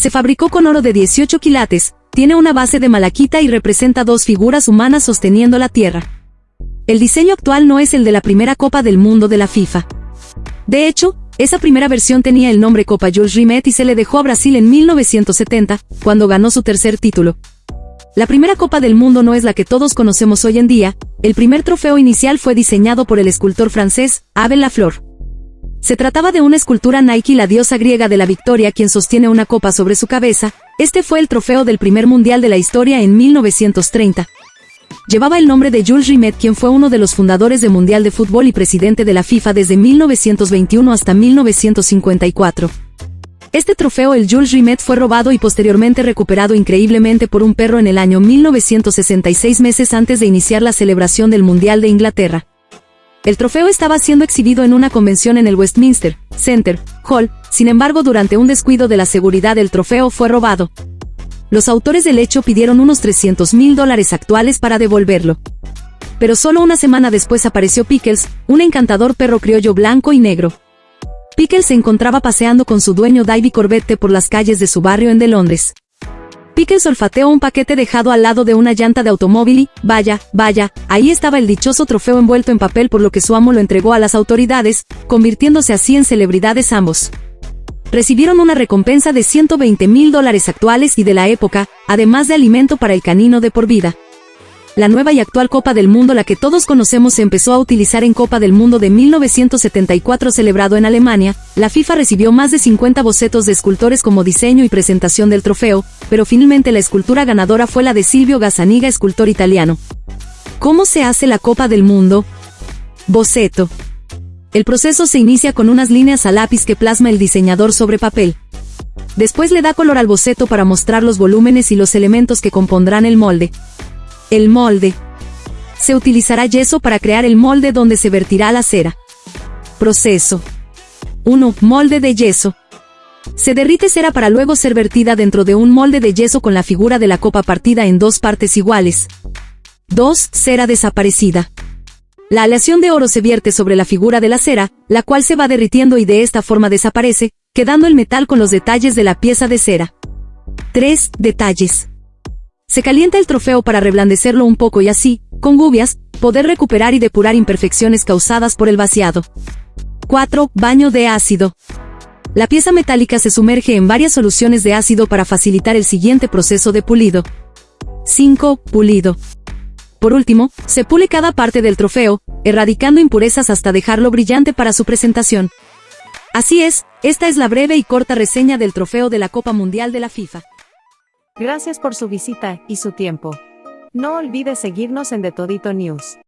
Se fabricó con oro de 18 quilates, tiene una base de malaquita y representa dos figuras humanas sosteniendo la tierra. El diseño actual no es el de la primera Copa del Mundo de la FIFA. De hecho, esa primera versión tenía el nombre Copa Jules Rimet y se le dejó a Brasil en 1970, cuando ganó su tercer título. La primera Copa del Mundo no es la que todos conocemos hoy en día, el primer trofeo inicial fue diseñado por el escultor francés, Abel Lafleur. Se trataba de una escultura Nike la diosa griega de la victoria quien sostiene una copa sobre su cabeza, este fue el trofeo del primer mundial de la historia en 1930. Llevaba el nombre de Jules Rimet quien fue uno de los fundadores del Mundial de Fútbol y presidente de la FIFA desde 1921 hasta 1954. Este trofeo el Jules Rimet fue robado y posteriormente recuperado increíblemente por un perro en el año 1966 meses antes de iniciar la celebración del Mundial de Inglaterra. El trofeo estaba siendo exhibido en una convención en el Westminster Center Hall, sin embargo durante un descuido de la seguridad el trofeo fue robado. Los autores del hecho pidieron unos 300 mil dólares actuales para devolverlo. Pero solo una semana después apareció Pickles, un encantador perro criollo blanco y negro. Pickles se encontraba paseando con su dueño Davy Corbette por las calles de su barrio en de Londres. Pickles olfateó un paquete dejado al lado de una llanta de automóvil y, vaya, vaya, ahí estaba el dichoso trofeo envuelto en papel por lo que su amo lo entregó a las autoridades, convirtiéndose así en celebridades ambos. Recibieron una recompensa de 120 mil dólares actuales y de la época, además de alimento para el canino de por vida la nueva y actual Copa del Mundo la que todos conocemos se empezó a utilizar en Copa del Mundo de 1974 celebrado en Alemania, la FIFA recibió más de 50 bocetos de escultores como diseño y presentación del trofeo, pero finalmente la escultura ganadora fue la de Silvio Gazzaniga, escultor italiano. ¿Cómo se hace la Copa del Mundo? Boceto. El proceso se inicia con unas líneas a lápiz que plasma el diseñador sobre papel. Después le da color al boceto para mostrar los volúmenes y los elementos que compondrán el molde. El molde. Se utilizará yeso para crear el molde donde se vertirá la cera. Proceso. 1. Molde de yeso. Se derrite cera para luego ser vertida dentro de un molde de yeso con la figura de la copa partida en dos partes iguales. 2. Cera desaparecida. La aleación de oro se vierte sobre la figura de la cera, la cual se va derritiendo y de esta forma desaparece, quedando el metal con los detalles de la pieza de cera. 3. Detalles. Se calienta el trofeo para reblandecerlo un poco y así, con gubias, poder recuperar y depurar imperfecciones causadas por el vaciado. 4. Baño de ácido. La pieza metálica se sumerge en varias soluciones de ácido para facilitar el siguiente proceso de pulido. 5. Pulido. Por último, se pule cada parte del trofeo, erradicando impurezas hasta dejarlo brillante para su presentación. Así es, esta es la breve y corta reseña del trofeo de la Copa Mundial de la FIFA. Gracias por su visita y su tiempo. No olvides seguirnos en The Todito News.